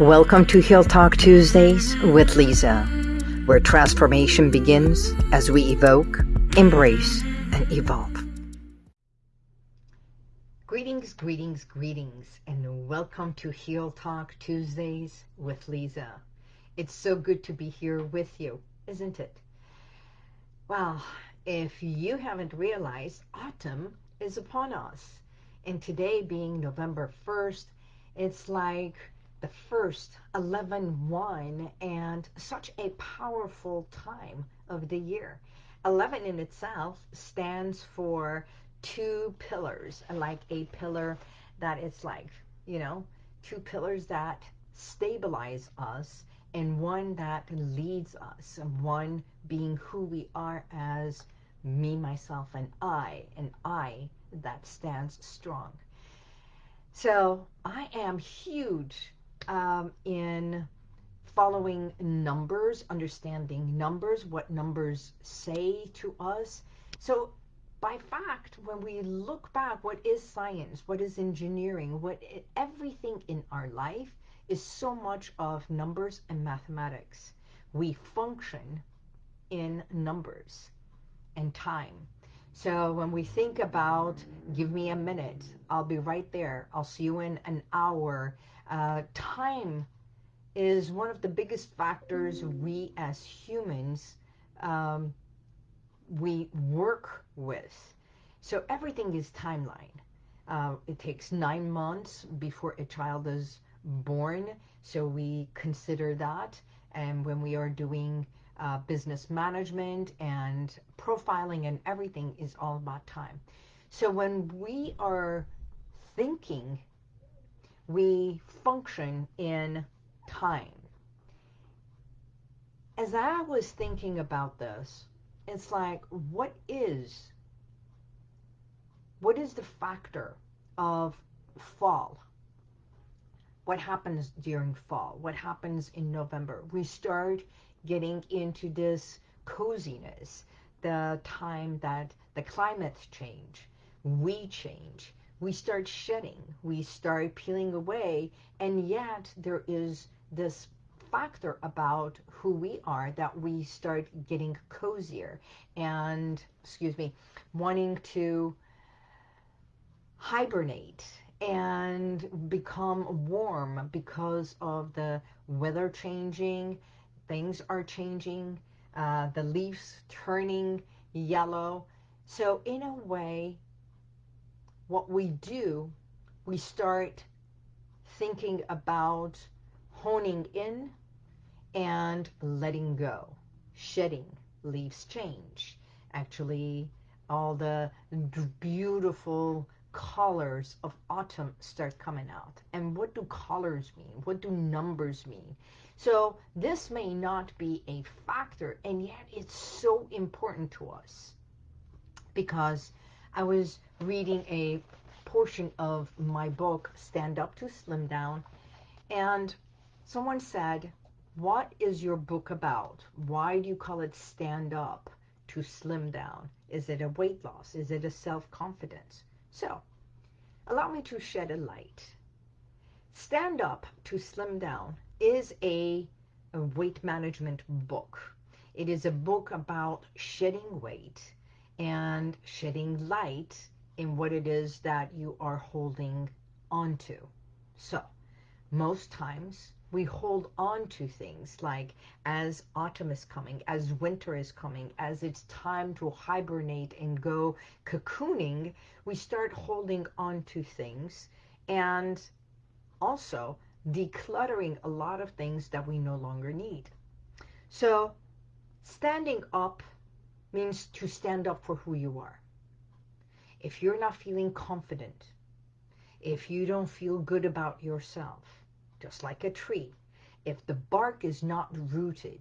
Welcome to Heal Talk Tuesdays with Lisa, where transformation begins as we evoke, embrace, and evolve. Greetings, greetings, greetings, and welcome to Heal Talk Tuesdays with Lisa. It's so good to be here with you, isn't it? Well, if you haven't realized, autumn is upon us. And today being November 1st, it's like the first 11-1 and such a powerful time of the year. 11 in itself stands for two pillars, like a pillar that it's like, you know, two pillars that stabilize us and one that leads us, one being who we are as me, myself, and I, and I that stands strong. So I am huge um, in following numbers, understanding numbers, what numbers say to us. So by fact, when we look back, what is science? What is engineering? What everything in our life is so much of numbers and mathematics. We function in numbers and time. So when we think about, give me a minute, I'll be right there. I'll see you in an hour. Uh, time is one of the biggest factors we as humans um, we work with. So everything is timeline. Uh, it takes nine months before a child is born. So we consider that. And when we are doing uh, business management and profiling and everything is all about time. So when we are thinking, we function in time. As I was thinking about this, it's like, what is, what is the factor of fall? What happens during fall? What happens in November? We start getting into this coziness, the time that the climate change, we change, we start shedding, we start peeling away, and yet there is this factor about who we are that we start getting cozier and, excuse me, wanting to hibernate and become warm because of the weather changing, things are changing, uh, the leaves turning yellow. So in a way, what we do, we start thinking about honing in and letting go, shedding, leaves change. Actually, all the beautiful colors of autumn start coming out. And what do colors mean? What do numbers mean? So this may not be a factor, and yet it's so important to us. Because I was reading a portion of my book, Stand Up to Slim Down, and someone said, what is your book about? Why do you call it Stand Up to Slim Down? Is it a weight loss? Is it a self-confidence? So, allow me to shed a light. Stand Up to Slim Down is a, a weight management book. It is a book about shedding weight and shedding light in what it is that you are holding onto. So, most times we hold on to things like as autumn is coming, as winter is coming, as it's time to hibernate and go cocooning, we start holding on to things and also decluttering a lot of things that we no longer need. So standing up means to stand up for who you are. If you're not feeling confident, if you don't feel good about yourself, just like a tree, if the bark is not rooted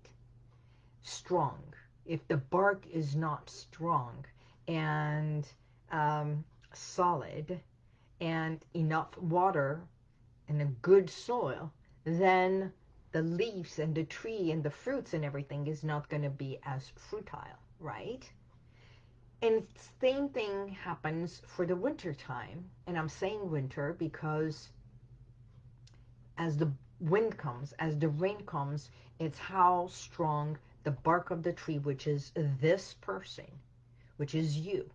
strong, if the bark is not strong and um, solid and enough water and a good soil, then the leaves and the tree and the fruits and everything is not going to be as fruitile, right? And same thing happens for the winter time. And I'm saying winter because as the wind comes, as the rain comes, it's how strong the bark of the tree, which is this person, which is you.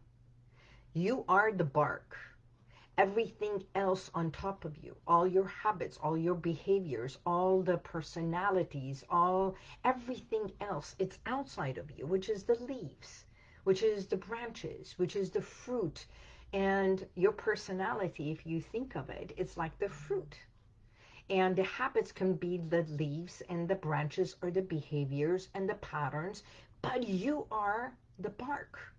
You are the bark. Everything else on top of you, all your habits, all your behaviors, all the personalities, all everything else, it's outside of you, which is the leaves, which is the branches, which is the fruit. And your personality, if you think of it, it's like the fruit. And the habits can be the leaves and the branches or the behaviors and the patterns, but you are the bark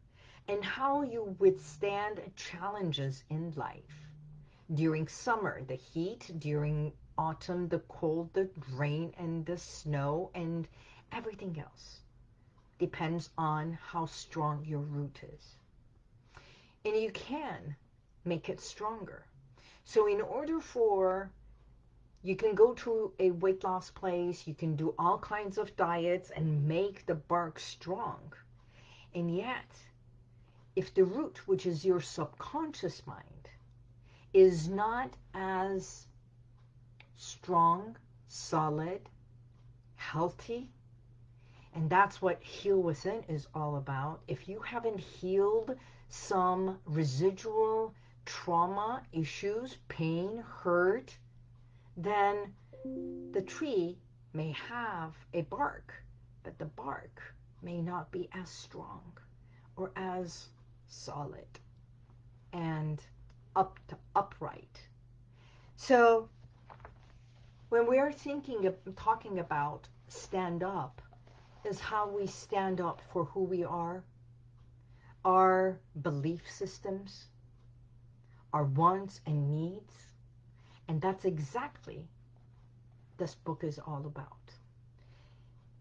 and how you withstand challenges in life. During summer, the heat, during autumn, the cold, the rain and the snow and everything else depends on how strong your root is. And you can make it stronger. So in order for you can go to a weight loss place. You can do all kinds of diets and make the bark strong. And yet, if the root, which is your subconscious mind, is not as strong, solid, healthy, and that's what Heal Within is all about. If you haven't healed some residual trauma, issues, pain, hurt, then the tree may have a bark, but the bark may not be as strong or as solid and up to upright. So when we are thinking of talking about stand up is how we stand up for who we are, our belief systems, our wants and needs, and that's exactly this book is all about.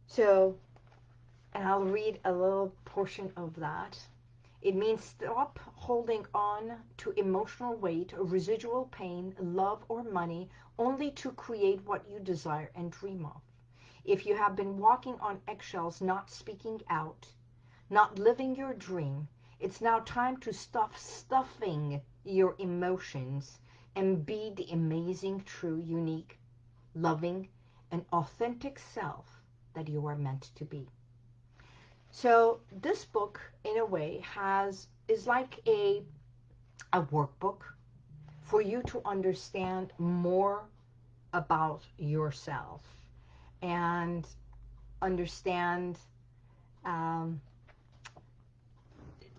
So, and I'll read a little portion of that. It means stop holding on to emotional weight, residual pain, love, or money only to create what you desire and dream of. If you have been walking on eggshells, not speaking out, not living your dream, it's now time to stop stuffing your emotions and be the amazing, true, unique, loving, and authentic self that you are meant to be. So this book, in a way, has is like a, a workbook for you to understand more about yourself and understand um,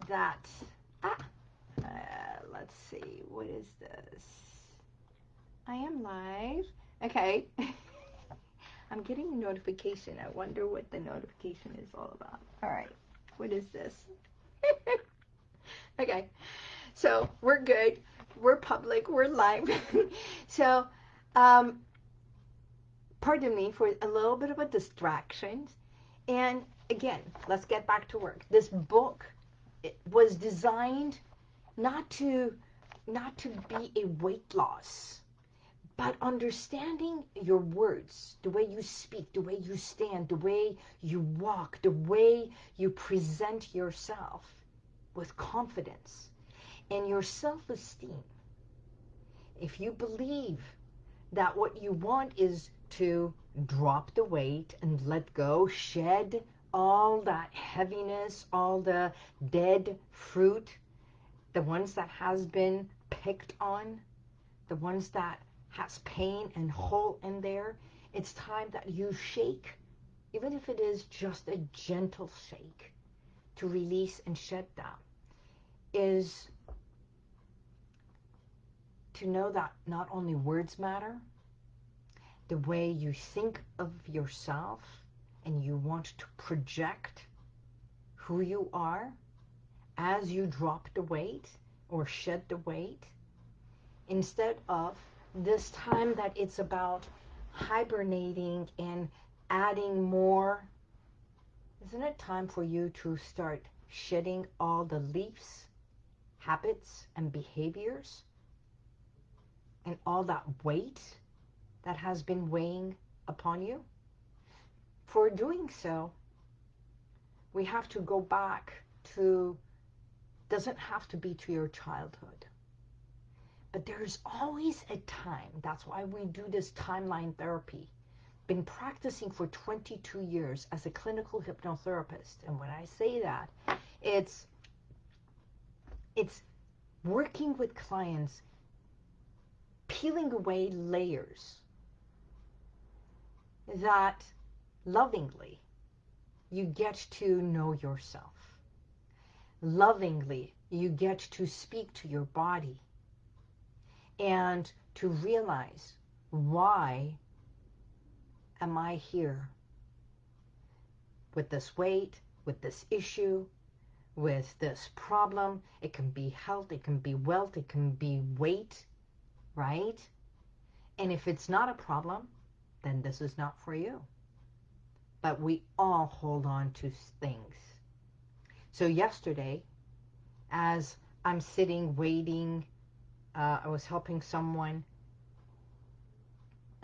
that, ah, uh, let's see, what is this? I am live. Okay. I'm getting a notification. I wonder what the notification is all about. All right. What is this? okay. So we're good. We're public. We're live. so, um, pardon me for a little bit of a distraction. And again, let's get back to work. This book was designed not to not to be a weight loss but understanding your words, the way you speak, the way you stand, the way you walk, the way you present yourself with confidence and your self-esteem. If you believe that what you want is to drop the weight and let go, shed all that heaviness, all the dead fruit, the ones that has been picked on, the ones that has pain and hole in there, it's time that you shake, even if it is just a gentle shake, to release and shed that, is to know that not only words matter, the way you think of yourself and you want to project who you are as you drop the weight or shed the weight, instead of this time that it's about hibernating and adding more, isn't it time for you to start shedding all the leaves, habits, and behaviors, and all that weight that has been weighing upon you? For doing so, we have to go back to, doesn't have to be to your childhood But there's always a time. That's why we do this timeline therapy. Been practicing for 22 years as a clinical hypnotherapist. And when I say that, it's it's working with clients, peeling away layers that lovingly you get to know yourself. Lovingly, you get to speak to your body and to realize why am I here with this weight, with this issue, with this problem. It can be health, it can be wealth, it can be weight, right? And if it's not a problem, then this is not for you. But we all hold on to things. So yesterday, as I'm sitting waiting, uh, I was helping someone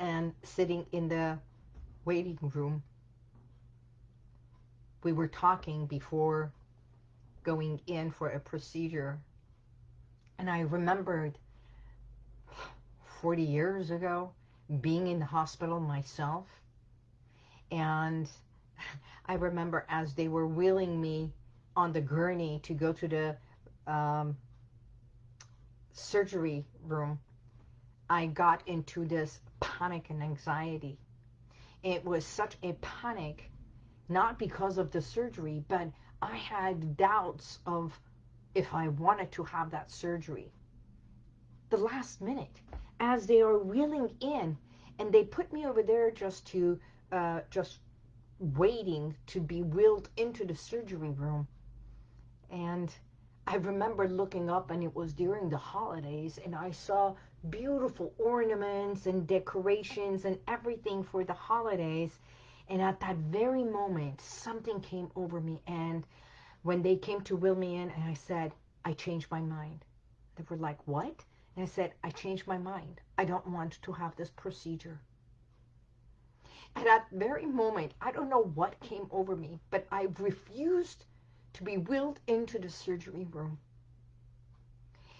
and sitting in the waiting room, we were talking before going in for a procedure. And I remembered 40 years ago being in the hospital myself. And I remember as they were wheeling me on the gurney to go to the um, surgery room, I got into this panic and anxiety. It was such a panic, not because of the surgery, but I had doubts of if I wanted to have that surgery. The last minute, as they are wheeling in, and they put me over there just to, uh, just waiting to be wheeled into the surgery room. And I remember looking up and it was during the holidays and I saw beautiful ornaments and decorations and everything for the holidays and at that very moment, something came over me. And when they came to will me in, and I said, I changed my mind. They were like, what? And I said, I changed my mind. I don't want to have this procedure. And at that very moment, I don't know what came over me, but I refused to be wheeled into the surgery room.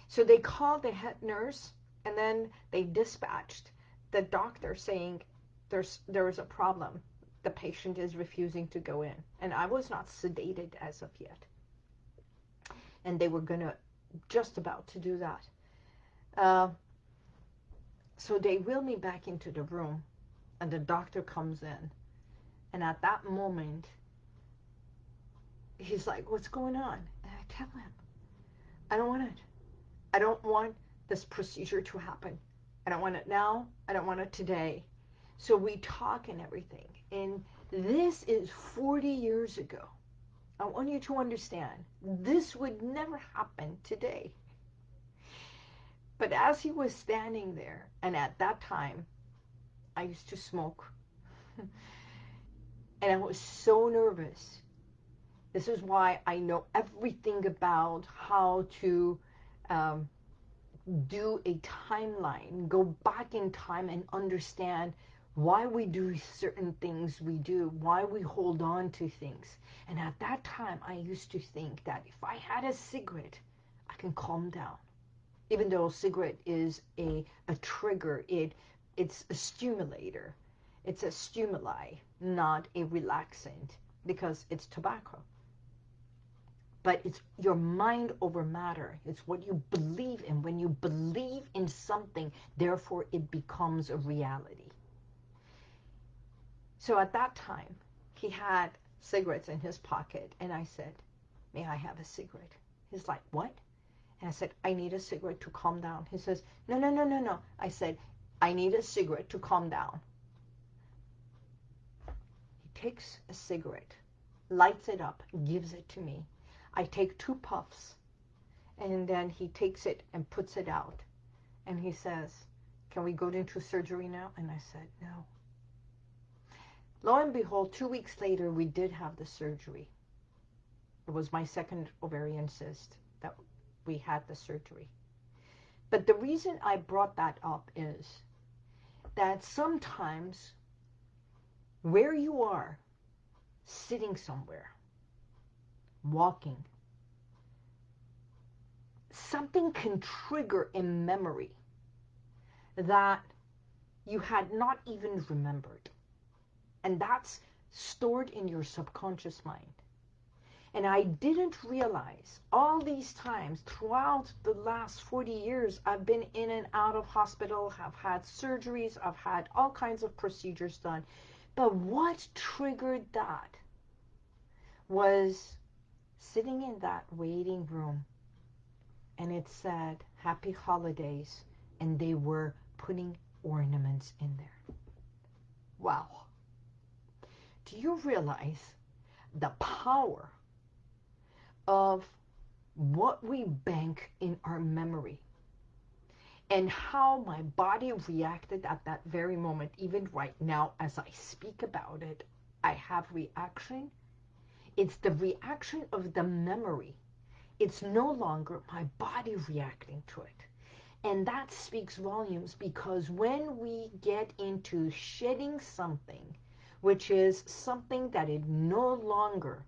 So they called the head nurse, and then they dispatched the doctor saying, there's, there is a problem the patient is refusing to go in. And I was not sedated as of yet. And they were to, just about to do that. Uh, so they wheel me back into the room and the doctor comes in. And at that moment, he's like, what's going on? And I tell him, I don't want it. I don't want this procedure to happen. I don't want it now. I don't want it today. So we talk and everything. And this is 40 years ago. I want you to understand, this would never happen today. But as he was standing there, and at that time, I used to smoke. and I was so nervous. This is why I know everything about how to um, do a timeline, go back in time and understand why we do certain things we do, why we hold on to things. And at that time, I used to think that if I had a cigarette, I can calm down. Even though a cigarette is a, a trigger, it it's a stimulator. It's a stimuli, not a relaxant, because it's tobacco. But it's your mind over matter. It's what you believe in. When you believe in something, therefore it becomes a reality. So at that time, he had cigarettes in his pocket, and I said, may I have a cigarette? He's like, what? And I said, I need a cigarette to calm down. He says, no, no, no, no, no. I said, I need a cigarette to calm down. He takes a cigarette, lights it up, gives it to me. I take two puffs, and then he takes it and puts it out. And he says, can we go into surgery now? And I said, no. Lo and behold, two weeks later, we did have the surgery. It was my second ovarian cyst that we had the surgery. But the reason I brought that up is that sometimes where you are, sitting somewhere, walking, something can trigger a memory that you had not even remembered. And that's stored in your subconscious mind. And I didn't realize all these times throughout the last 40 years, I've been in and out of hospital, have had surgeries, I've had all kinds of procedures done. But what triggered that was sitting in that waiting room and it said happy holidays and they were putting ornaments in there. Wow. Do you realize the power of what we bank in our memory and how my body reacted at that very moment, even right now as I speak about it, I have reaction. It's the reaction of the memory. It's no longer my body reacting to it. And that speaks volumes because when we get into shedding something, which is something that it no longer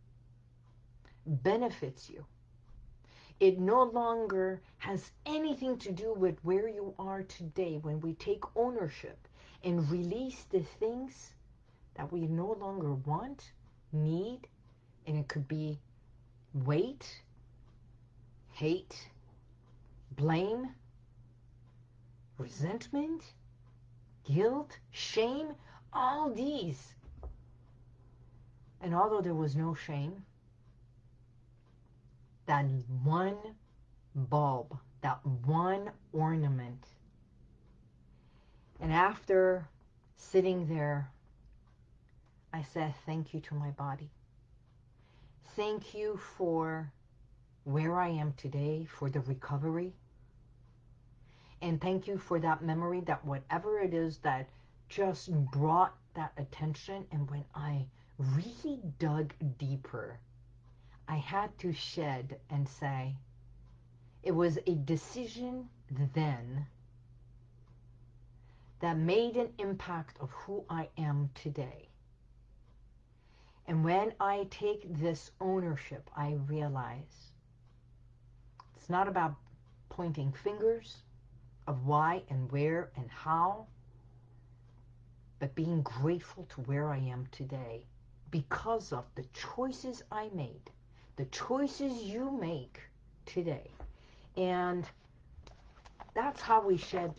benefits you. It no longer has anything to do with where you are today when we take ownership and release the things that we no longer want, need, and it could be weight, hate, blame, resentment, guilt, shame, all these. And although there was no shame, that one bulb, that one ornament. And after sitting there, I said thank you to my body. Thank you for where I am today, for the recovery. And thank you for that memory that whatever it is that just brought that attention and when I really dug deeper I had to shed and say, it was a decision then that made an impact of who I am today. And when I take this ownership, I realize it's not about pointing fingers of why and where and how, but being grateful to where I am today because of the choices I made the choices you make today. And that's how we shed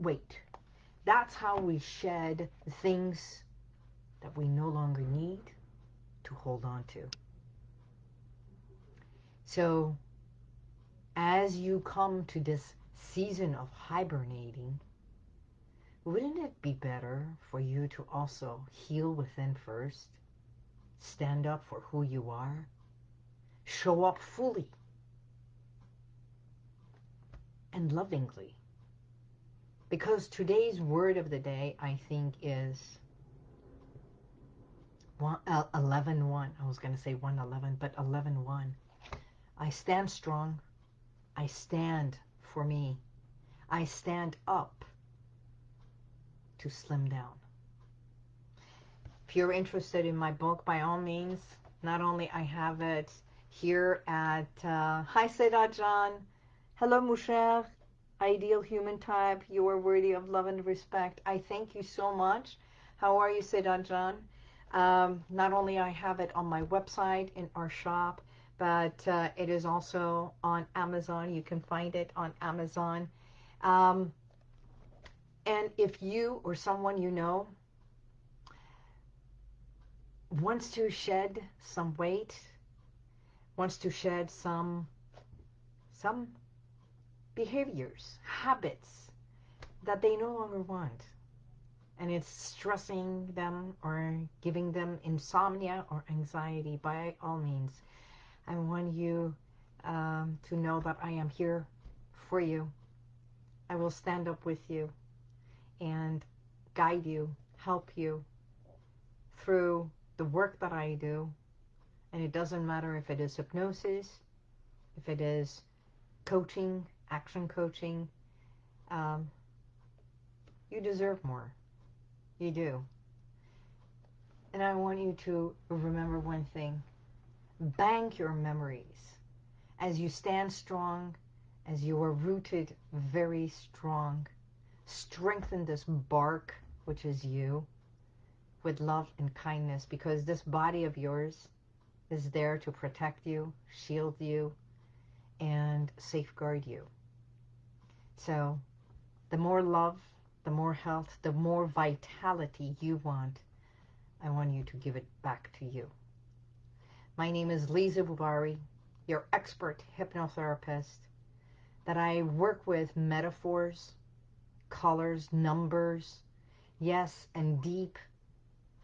weight. That's how we shed things that we no longer need to hold on to. So as you come to this season of hibernating, wouldn't it be better for you to also heal within first? Stand up for who you are? show up fully and lovingly. Because today's word of the day, I think, is 11.1. Uh, I was going to say 111, but 11.1. I stand strong. I stand for me. I stand up to slim down. If you're interested in my book, by all means, not only I have it here at, uh, hi Seda John, hello Musher, ideal human type, you are worthy of love and respect. I thank you so much. How are you Seda John? Um, not only I have it on my website in our shop, but uh, it is also on Amazon. You can find it on Amazon. Um, and if you or someone you know wants to shed some weight, wants to shed some some behaviors, habits that they no longer want. And it's stressing them or giving them insomnia or anxiety, by all means, I want you um, to know that I am here for you. I will stand up with you and guide you, help you through the work that I do and it doesn't matter if it is hypnosis, if it is coaching, action coaching. Um, you deserve more. You do. And I want you to remember one thing. Bank your memories. As you stand strong, as you are rooted very strong, strengthen this bark, which is you, with love and kindness because this body of yours is there to protect you, shield you, and safeguard you. So the more love, the more health, the more vitality you want, I want you to give it back to you. My name is Lisa Bubari, your expert hypnotherapist, that I work with metaphors, colors, numbers, yes, and deep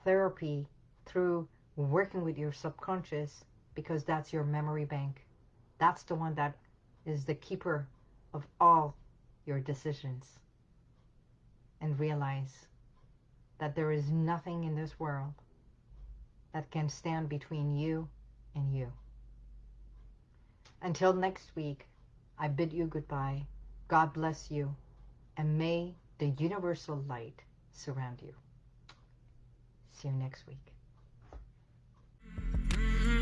therapy through working with your subconscious because that's your memory bank. That's the one that is the keeper of all your decisions. And realize that there is nothing in this world that can stand between you and you. Until next week, I bid you goodbye. God bless you. And may the universal light surround you. See you next week.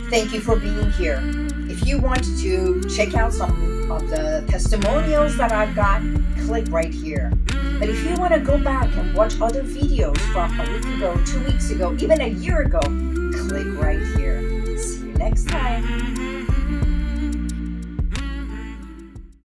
Thank you for being here. If you want to check out some of the testimonials that I've got, click right here. But if you want to go back and watch other videos from a week ago, two weeks ago, even a year ago, click right here. See you next time.